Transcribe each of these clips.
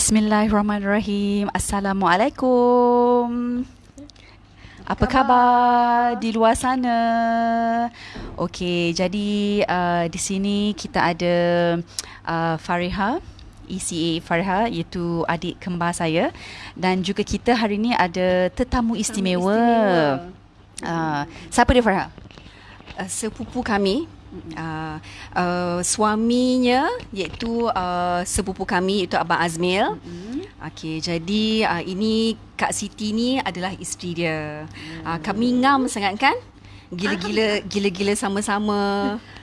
Bismillahirrahmanirrahim. Assalamualaikum. Apa khabar di luar sana? Okey, jadi uh, di sini kita ada uh, Fariha, ECA Fariha iaitu adik kembar saya dan juga kita hari ini ada tetamu istimewa. istimewa. Uh, siapa dia Fariha? Uh, sepupu kami uh, uh, suaminya iaitu uh, sepupu kami iaitu Abang Azmil. Mm-hmm. Okey, jadi uh, ini Kak Siti ni adalah isteri dia. Uh, kami ngam sangat kan? Gila-gila gila-gila sama-sama.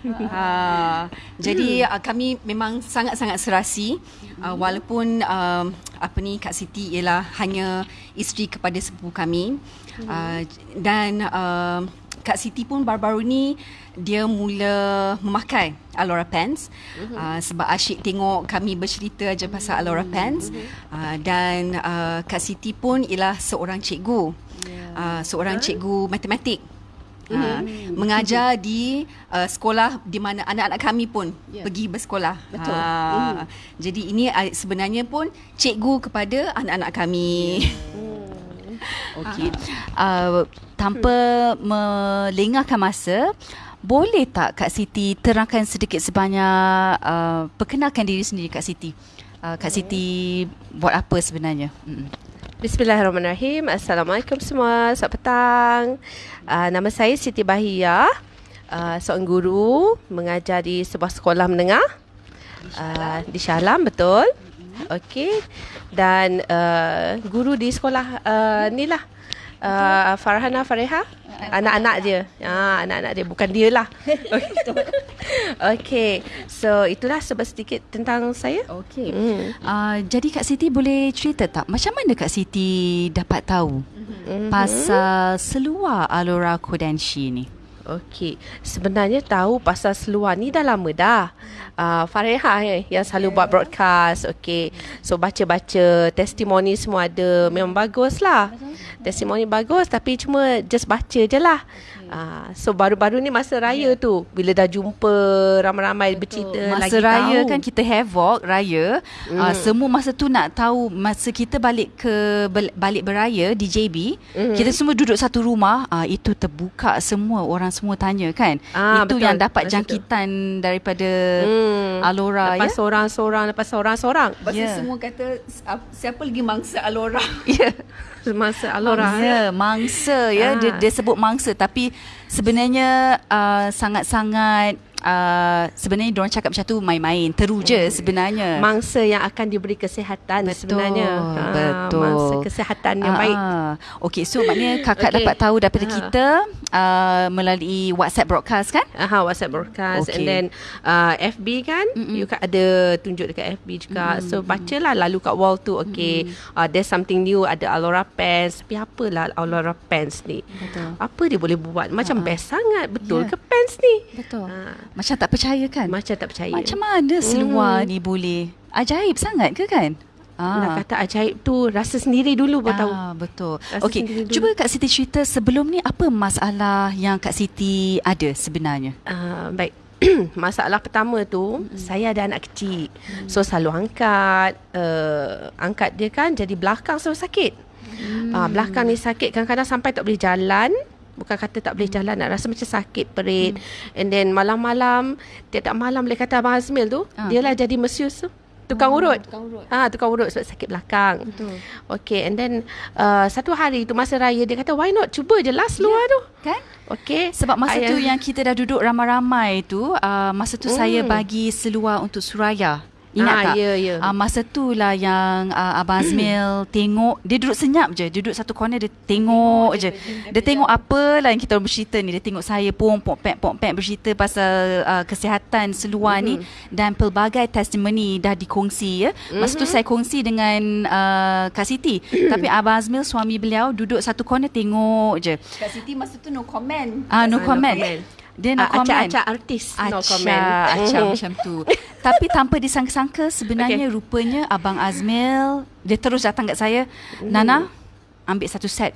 uh, jadi uh, kami memang sangat-sangat serasi uh, walaupun uh, apa ni Kak Siti ialah hanya isteri kepada sepupu kami. Uh, dan uh, Kak Siti pun baru-baru ni dia mula memakai Alora Pants uh-huh. uh, sebab asyik tengok kami bercerita aja pasal Alora uh-huh. Pants uh, dan uh, Kak Siti pun ialah seorang cikgu yeah. uh, seorang cikgu matematik Uh, mengajar di uh, sekolah di mana anak-anak kami pun yeah. pergi bersekolah. Betul. Uh, mm. Jadi ini uh, sebenarnya pun cikgu kepada anak-anak kami. Yeah. Okey. Uh, tanpa melengahkan masa, boleh tak Kak Siti terangkan sedikit sebanyak uh, perkenalkan diri sendiri Kak Siti. Uh, Kak Siti buat apa sebenarnya? Mm. Bismillahirrahmanirrahim. Assalamualaikum semua. Selamat petang. Uh, nama saya Siti Bahia. Uh, seorang guru mengajar di sebuah sekolah menengah. Uh, di Shah betul. Okey. Dan uh, guru di sekolah uh, ni lah. Uh, Farhana Fareha anak-anak dia. Ha anak-anak dia. Bukan dia lah. Okey so itulah sebab sedikit tentang saya. Okey mm. uh, jadi kak Siti boleh cerita tak? Macam mana kak Siti dapat tahu mm-hmm. pasal seluar Alora Kodenshi ni Okey, sebenarnya tahu pasal seluar ni dah lama dah. Uh, Fareha eh, yang selalu buat broadcast. Okey, so baca-baca testimoni semua ada. Memang bagus lah. Testimoni bagus tapi cuma just baca je lah. Uh, so baru-baru ni masa raya yeah. tu bila dah jumpa ramai-ramai bercerita masa lagi tahu. Masa raya kan kita havoc raya mm. uh, semua masa tu nak tahu masa kita balik ke balik beraya di JB mm. kita semua duduk satu rumah uh, itu terbuka semua orang semua tanya kan ah, itu betul. yang dapat masa jangkitan tu. daripada mm. Alora lepas ya seorang-seorang lepas seorang-seorang lepas yeah. semua kata siapa lagi mangsa Alora ya yeah mangsa Alora mangsa, ya. mangsa ya ha. dia, dia sebut mangsa tapi sebenarnya uh, sangat-sangat Uh, sebenarnya diorang cakap macam tu main-main teru je hmm. sebenarnya. Mangsa yang akan diberi kesihatan betul, sebenarnya. ha, betul mangsa kesihatan yang uh, baik. okey so maknanya kakak okay. dapat tahu daripada uh. kita uh, melalui WhatsApp broadcast kan? Aha uh, WhatsApp broadcast. Okay. and then uh, FB kan? Mm-mm. you kan ada tunjuk dekat FB juga. Mm so bacalah lalu kat wall tu okey. Uh, there's something new. Ada Alora pants tapi apalah Alora pants ni? Betul. Apa dia boleh buat? Macam uh best sangat. Betul yeah. ke pants ni? Betul. Uh. Macam tak percaya kan? Macam tak percaya. Macam mana seluar hmm. ni boleh? Ajaib sangat ke kan? Ah. Nak kata ajaib tu rasa sendiri dulu baru ah, tahu. Betul. Okey, cuba Kak Siti cerita sebelum ni apa masalah yang Kak Siti ada sebenarnya? Ah, baik. masalah pertama tu hmm. saya ada anak kecil. Hmm. So selalu angkat uh, angkat dia kan jadi belakang selalu sakit. Hmm. Ah, belakang ni sakit kadang-kadang sampai tak boleh jalan bukan kata tak boleh jalan nak rasa macam sakit perit hmm. and then malam-malam tiap-tiap malam boleh kata abang Azmil tu ha. dia lah jadi mesius tu tukang oh, urut tukang urut ha tukang urut sebab sakit belakang betul okey and then uh, satu hari tu masa raya dia kata why not cuba je last luar yeah. tu kan okey sebab masa Ayah. tu yang kita dah duduk ramai-ramai tu uh, masa tu hmm. saya bagi seluar untuk Suraya Ingat ah, tak? Ya, ya. Uh, masa tu lah yang uh, Abang Azmil tengok, dia duduk senyap je. Dia duduk satu corner, dia tengok, je. Dia, tengok apa lah yang kita bercerita ni. Dia tengok saya pun pok-pek, pok-pek bercerita pasal uh, kesihatan seluar mm-hmm. ni. Dan pelbagai testimoni dah dikongsi ya. Masa mm-hmm. tu saya kongsi dengan uh, Kak Siti. Tapi Abang Azmil, suami beliau, duduk satu corner tengok je. Kak Siti masa tu no comment. Ah, uh, no, comment. no comment. Dia nak uh, komen. Acak-acak artis. Acak, no comment. Acak macam tu. Tapi tanpa disangka-sangka sebenarnya okay. rupanya Abang Azmil, dia terus datang kat saya. Mm. Nana, ambil satu set.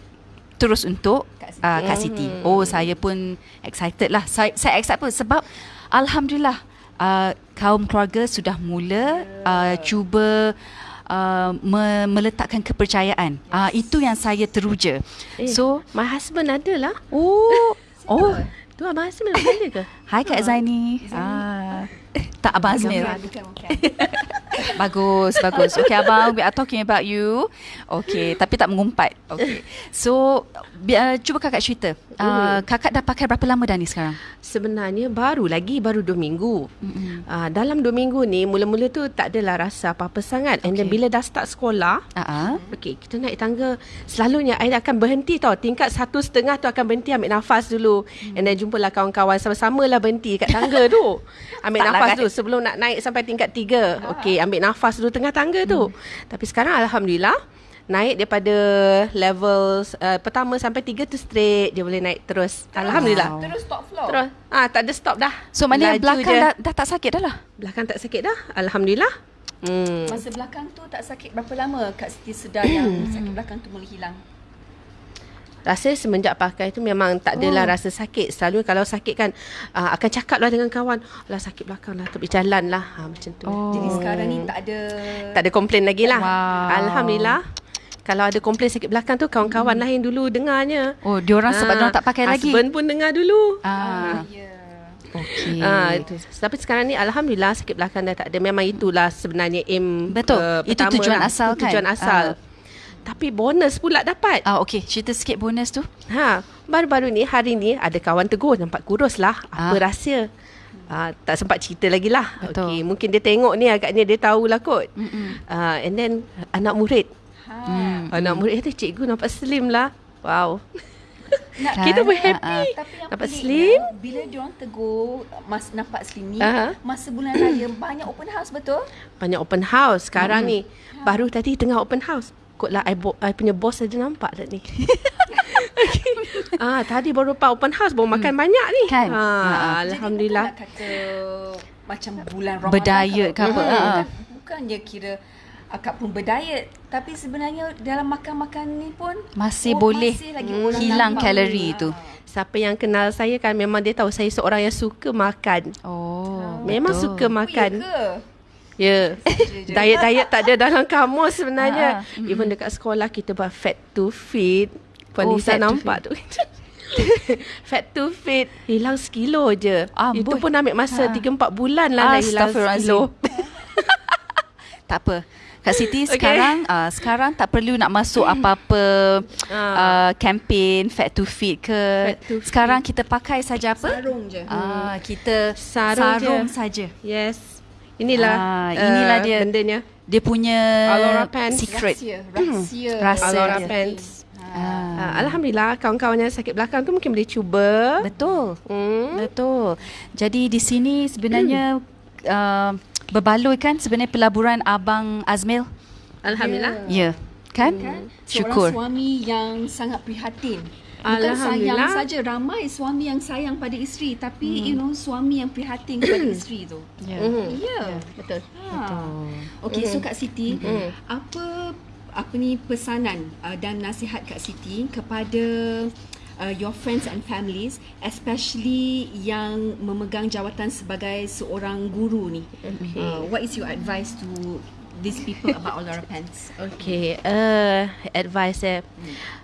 Terus untuk uh, Kak Siti. Mm. Oh, saya pun excited lah. Saya, saya excited pun sebab Alhamdulillah uh, kaum keluarga sudah mula uh, cuba uh, me- meletakkan kepercayaan. Uh, itu yang saya teruja. Eh, so my husband ada lah. Oh. oh. Tu abang Azmil ada ke? Hai Kak Zaini. Ah. Tak Abang Azmil. bagus, bagus. Okay Abang, we are talking about you. Okay, tapi tak mengumpat. Okay. So, uh, cuba kakak cerita. Uh, kakak dah pakai berapa lama dah ni sekarang? Sebenarnya baru lagi, baru dua minggu. Mm-hmm. Uh, dalam dua minggu ni, mula-mula tu tak adalah rasa apa-apa sangat. And okay. then bila dah start sekolah, uh-huh. okay, kita naik tangga. Selalunya, I akan berhenti tau. Tingkat satu setengah tu akan berhenti ambil nafas dulu. Mm. And then jumpalah kawan-kawan sama-sama lah berhenti kat tangga tu. Ambil nafas dulu sebelum nak naik sampai tingkat tiga. Okay, ambil nafas dulu tengah tangga tu. Hmm. Tapi sekarang Alhamdulillah, naik daripada level uh, pertama sampai tiga tu straight dia boleh naik terus. terus Alhamdulillah. Wow. Terus stop floor. Terus. Ah tak ada stop dah. So maknanya belakang dah, dah tak sakit dah lah. Belakang tak sakit dah. Alhamdulillah. Hmm. Masa belakang tu tak sakit berapa lama Kak Siti sedar yang sakit belakang tu mula hilang? Rasa semenjak pakai tu memang tak adalah oh. rasa sakit. Selalu kalau sakit kan uh, akan cakap lah dengan kawan. Lah sakit belakang lah. Tapi jalan lah. Ha, macam tu. Oh. Jadi sekarang ni tak ada... Tak ada komplain lagi lah. Wow. Alhamdulillah. Kalau ada komplain sakit belakang tu kawan-kawan hmm. lah yang dulu dengarnya. Oh, diorang sebab ha, diorang tak pakai lagi. Husband pun dengar dulu. Ah. Ya. Okay. Ah, itu. Tapi sekarang ni Alhamdulillah sakit belakang dah tak ada. Memang itulah sebenarnya aim Betul. Uh, itu tujuan lah. asal itu kan? Tujuan asal. Uh. Tapi bonus pula dapat. Ah, okay. Cerita sikit bonus tu. Ha, baru-baru ni, hari ni ada kawan tegur. Nampak kurus lah. Apa ah. rahsia? Ah, tak sempat cerita lagi lah. Okay, mungkin dia tengok ni agaknya dia tahulah kot. Ah, and then anak murid. Ha. Hmm. Anak murid kata, cikgu nampak slim lah. Wow. Nak, kita pun happy. Uh, uh. Tapi yang nampak slim. Ya, bila dia orang tegur mas nampak slim ni, uh-huh. masa bulan raya banyak open house betul? Banyak open house sekarang hmm. ni. Baru tadi tengah open house takutlah I, bo- I punya boss saja nampak tak ni. okay. ah, tadi baru pak open house baru makan hmm. banyak ni. Kan? Ah, ha, Alhamdulillah. Jadi kata macam bulan Ramadan. Berdiet ke apa. Hmm. Bukan je kira akak pun berdiet. Tapi sebenarnya dalam makan-makan ni pun. Masih oh, boleh masih lagi hmm. hilang kalori tu. Siapa yang kenal saya kan memang dia tahu saya seorang yang suka makan. Oh, memang betul. suka makan. Oh, ya ke? Ya. Yeah. Diet-diet tak ada dalam kamus sebenarnya. Ha. Even dekat sekolah kita buat fat to fit. Puan oh, Lisa nampak tu. fat to fit hilang sekilo je. Ah, Itu pun ambil masa ha. 3 4 bulan lah nak hilang sekilo. tak apa. Kak Siti okay. sekarang uh, sekarang tak perlu nak masuk apa-apa uh, campaign fat to fit ke. To sekarang fit. kita pakai saja apa? Sarung je. Uh, kita sarung, sarung saja. Yes. Inilah uh, inilah uh, dia bendanya. Dia punya Alora pants secret. Rahsia. Rahsia. Rahsia. Alora pants. Uh, uh, Alhamdulillah kawan-kawan yang sakit belakang tu mungkin boleh cuba. Betul. Hmm. Betul. Jadi di sini sebenarnya hmm. uh, berbaloi kan sebenarnya pelaburan Abang Azmil. Alhamdulillah. Ya. Yeah. Kan? Hmm. Syukur. Seorang suami yang sangat prihatin Bukan sayang saja ramai suami yang sayang pada isteri tapi hmm. you know suami yang prihatin kepada isteri tu. Ya. Yeah. Mm-hmm. Yeah. Yeah. Betul. Ha. Betul. Okey mm-hmm. so Kak Siti mm-hmm. apa apa ni pesanan uh, dan nasihat Kak Siti kepada uh, your friends and families especially yang memegang jawatan sebagai seorang guru ni. Okay. Uh, what is your advice to these people about all our pants? Okay, uh, advice eh. Hmm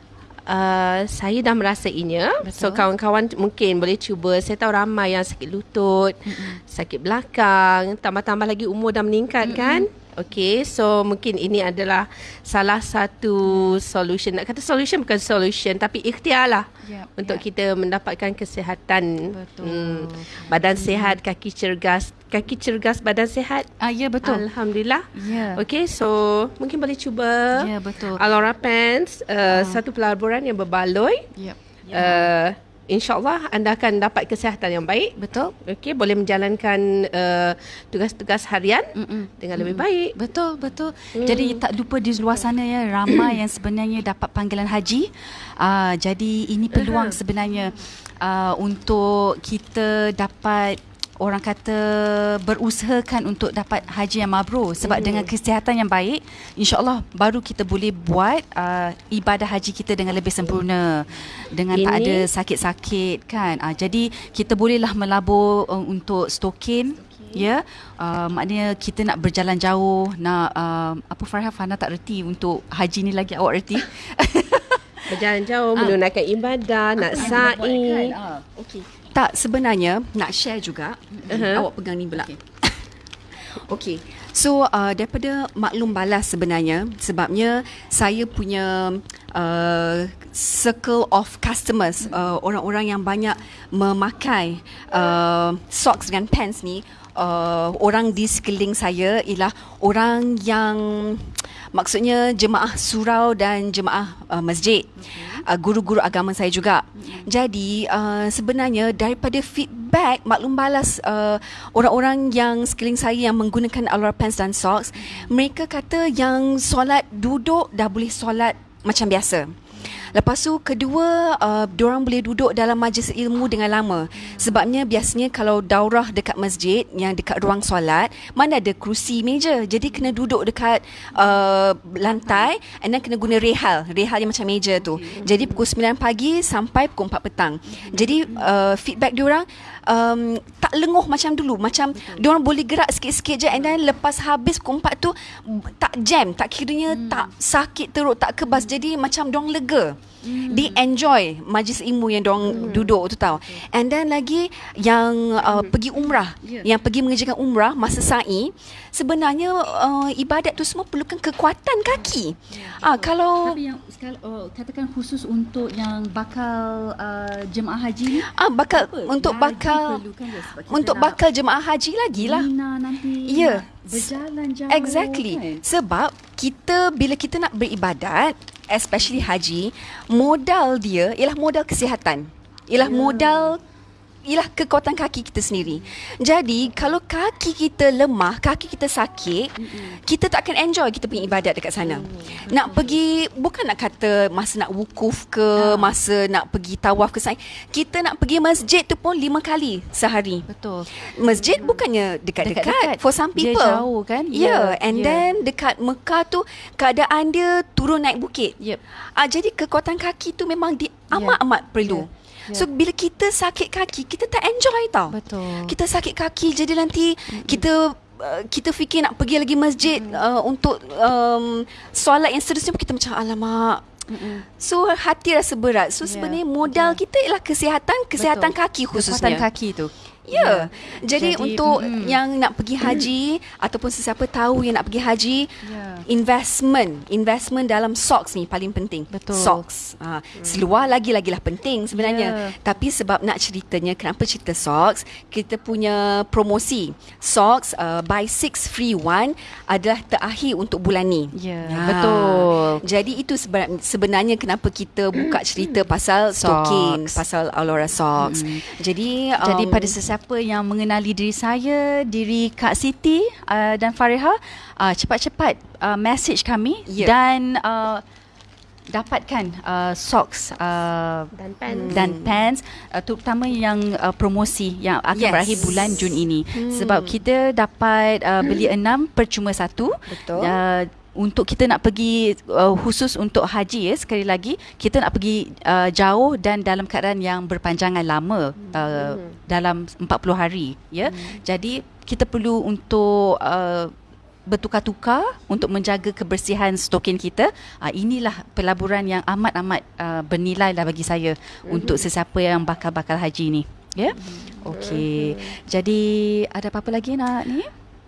uh, saya dah merasainya. Betul. So kawan-kawan mungkin boleh cuba. Saya tahu ramai yang sakit lutut, mm-hmm. sakit belakang, tambah-tambah lagi umur dah meningkat mm-hmm. kan? Okay, so mungkin ini adalah salah satu solution. Nak kata solution bukan solution, tapi ikhtiar lah yep, untuk yep. kita mendapatkan kesihatan. Betul. Hmm, badan hmm. sihat, kaki cergas. Kaki cergas, badan sihat. Ah, ya, betul. Alhamdulillah. Yeah. Okay, so mungkin boleh cuba. Ya, yeah, betul. Alora Pants, uh, uh. satu pelaburan yang berbaloi. Yep. Yeah. Uh, InsyaAllah anda akan dapat kesihatan yang baik. Betul. Okey, boleh menjalankan uh, tugas-tugas harian Mm-mm. dengan lebih baik. Betul, betul. Mm. Jadi tak lupa di luar sana ya ramai yang sebenarnya dapat panggilan haji. Uh, jadi ini peluang uh-huh. sebenarnya uh, untuk kita dapat orang kata berusahakan untuk dapat haji yang mabrur sebab mm. dengan kesihatan yang baik insyaallah baru kita boleh buat uh, ibadah haji kita dengan lebih sempurna dengan Ini? tak ada sakit-sakit kan uh, jadi kita bolehlah melabur uh, untuk stokin Ya, uh, maknanya kita nak berjalan jauh, nak uh, apa Farah Fana tak reti untuk haji ni lagi awak reti. berjalan jauh, ah. menunaikan ibadah, nak ah, sa'i. Ah. Okey. Tak sebenarnya nak share juga. Uh-huh. Awak pegang ni pula. Okey. okay. So uh, daripada maklum balas sebenarnya sebabnya saya punya uh, circle of customers uh, orang-orang yang banyak memakai uh, socks dan pants ni uh, orang di sekeliling saya ialah orang yang maksudnya jemaah surau dan jemaah uh, masjid. Uh, guru-guru agama saya juga. Jadi uh, sebenarnya daripada feedback maklum balas uh, orang-orang yang sekeliling saya yang menggunakan Alora pants dan socks mereka kata yang solat duduk dah boleh solat macam biasa Lepas tu kedua uh, diorang boleh duduk dalam majlis ilmu dengan lama. Sebabnya biasanya kalau daurah dekat masjid yang dekat ruang solat, mana ada kerusi meja. Jadi kena duduk dekat uh, lantai and then kena guna rehal. Rehal yang macam meja tu. Jadi pukul 9 pagi sampai pukul 4 petang. Jadi uh, feedback diorang um, tak lenguh macam dulu. Macam diorang boleh gerak sikit-sikit je and then lepas habis pukul 4 tu tak jam. Tak kiranya hmm. tak sakit teruk, tak kebas. Jadi macam diorang lega. Mm. They enjoy majlis ilmu yang dong mm. duduk tu tau. Okay. And then lagi yang uh, mm. pergi umrah, yeah. yang pergi mengerjakan umrah masa sa'i, sebenarnya uh, ibadat tu semua perlukan kekuatan kaki. Yeah, ah kalau tapi yang oh, katakan khusus untuk yang bakal uh, jemaah haji ni? Ah bakal apa? untuk lagi bakal untuk bakal jemaah haji lagi lah. nanti. Ya. Yeah. Berjalan jauh. Exactly. Kan? Sebab kita bila kita nak beribadat especially haji, modal dia ialah modal kesihatan. Ialah yeah. modal ialah kekuatan kaki kita sendiri. Jadi kalau kaki kita lemah, kaki kita sakit, mm-hmm. kita tak akan enjoy kita punya ibadat dekat sana. Mm-hmm. Nak pergi bukan nak kata masa nak wukuf ke, yeah. masa nak pergi tawaf ke sana. Kita nak pergi masjid tu pun lima kali sehari. Betul. Masjid bukannya dekat-dekat for some people. Dia jauh kan? Ya, yeah. yeah. and yeah. then dekat Mekah tu keadaan dia turun naik bukit. Yep. Ah jadi kekuatan kaki tu memang di amat-amat yeah. perlu. Yeah. So bila kita sakit kaki, kita tak enjoy tau. Betul. Kita sakit kaki jadi nanti mm-hmm. kita uh, kita fikir nak pergi lagi masjid mm-hmm. uh, untuk um, solat yang seterusnya kita macam alamak. Mm-hmm. So hati rasa berat. So yeah. sebenarnya modal yeah. kita ialah kesihatan, kesihatan Betul. kaki khususnya. Kesihatan kaki tu. Ya. Yeah. Jadi, Jadi untuk mm, yang nak pergi haji mm. ataupun sesiapa tahu yang nak pergi haji, yeah. investment, investment dalam socks ni paling penting. Betul. Socks. Ha, mm. Seluar lagi-lagilah penting sebenarnya. Yeah. Tapi sebab nak ceritanya kenapa cerita socks, kita punya promosi socks uh, buy six free one adalah terakhir untuk bulan ni. Ya. Yeah. Ha. Betul. Jadi itu sebenarnya kenapa kita buka cerita pasal stocking, pasal Alora socks. Mm. Jadi um, jadi pada sesiapa sesiapa yang mengenali diri saya, diri Kak Siti uh, dan Fariha, uh, cepat-cepat uh, message kami yeah. dan uh, dapatkan uh, socks uh, dan pants dan pants uh, terutama yang uh, promosi yang akan yes. berakhir bulan Jun ini hmm. sebab kita dapat uh, beli enam percuma satu betul uh, untuk kita nak pergi uh, khusus untuk haji ya sekali lagi kita nak pergi uh, jauh dan dalam keadaan yang berpanjangan lama uh, hmm. dalam 40 hari ya hmm. jadi kita perlu untuk uh, bertukar-tukar untuk menjaga kebersihan stokin kita uh, inilah pelaburan yang amat-amat uh, bernilai lah bagi saya hmm. untuk sesiapa yang bakal-bakal haji ni ya yeah? hmm. okey jadi ada apa-apa lagi nak ni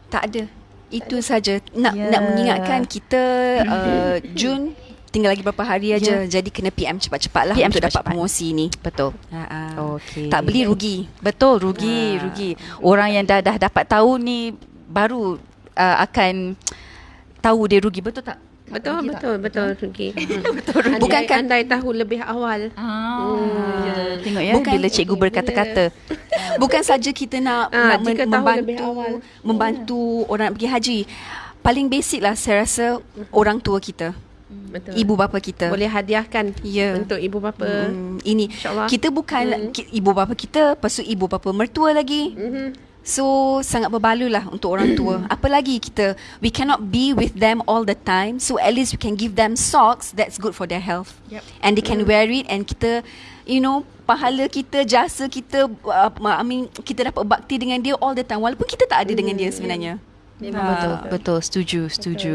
tak ada itu saja. Nak yeah. nak mengingatkan kita uh, Jun tinggal lagi berapa hari aja. Yeah. jadi kena PM cepat-cepatlah PM untuk cepat-cepat. dapat promosi ni. Betul. Ha okey. Tak beli rugi. Betul rugi ha. rugi. Orang yang dah dah dapat tahu ni baru uh, akan tahu dia rugi. Betul tak Betul betul betul Rugi. betul Rugi. Bukan kan andai tahu lebih awal. Ah. Hmm. Ya, tengok ya Bukan, bila cikgu berkata-kata. Bukan saja kita nak, ah, nak men- membantu awal. membantu yeah. orang nak pergi haji. Paling basic lah saya rasa orang tua kita. Betul. Ibu bapa kita boleh hadiahkan yeah. untuk ibu bapa. Hmm, ini kita bukan hmm. ibu bapa kita, lepas tu ibu bapa mertua lagi. Hmm So sangat berbaloi lah untuk orang tua. Apalagi kita we cannot be with them all the time. So at least we can give them socks that's good for their health. Yep. And they can mm. wear it and kita you know pahala kita jasa kita uh, I mean kita dapat bakti dengan dia all the time walaupun kita tak ada mm. dengan dia sebenarnya. Memang ha, betul, betul, setuju, setuju.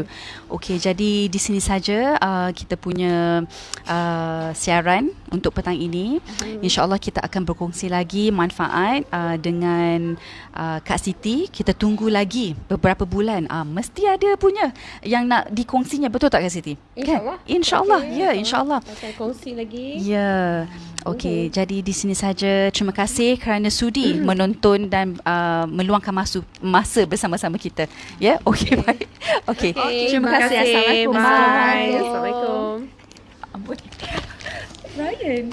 Okey, jadi di sini saja uh, kita punya uh, siaran untuk petang ini. Hmm. InsyaAllah kita akan berkongsi lagi manfaat uh, dengan uh, Kak Siti. Kita tunggu lagi beberapa bulan. Uh, mesti ada punya yang nak dikongsinya, betul tak Kak Siti? InsyaAllah. Kan? InsyaAllah, okay. ya insyaAllah. Akan kongsi lagi. Ya. Okey, uh-huh. jadi di sini saja. Terima kasih kerana sudi uh-huh. menonton dan uh, meluangkan masa masa bersama-sama kita. Ya, yeah? okey okay. baik. Okey. Okay. Terima, kasih. Assalamualaikum. Bye. Assalamualaikum. Ryan.